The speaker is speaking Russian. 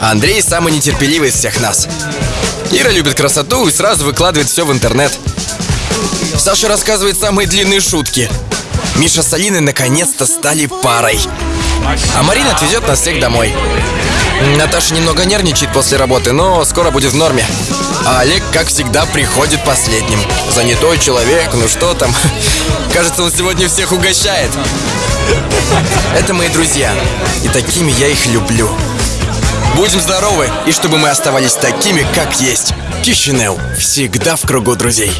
Андрей самый нетерпеливый из всех нас. Ира любит красоту и сразу выкладывает все в интернет. Саша рассказывает самые длинные шутки. Миша с Алиной наконец-то стали парой. А Марина отвезет нас всех домой. Наташа немного нервничает после работы, но скоро будет в норме. А Олег, как всегда, приходит последним. Занятой человек, ну что там. Кажется, он сегодня всех угощает. Это мои друзья. И такими я их люблю. Будем здоровы, и чтобы мы оставались такими, как есть. Кишинев всегда в кругу друзей.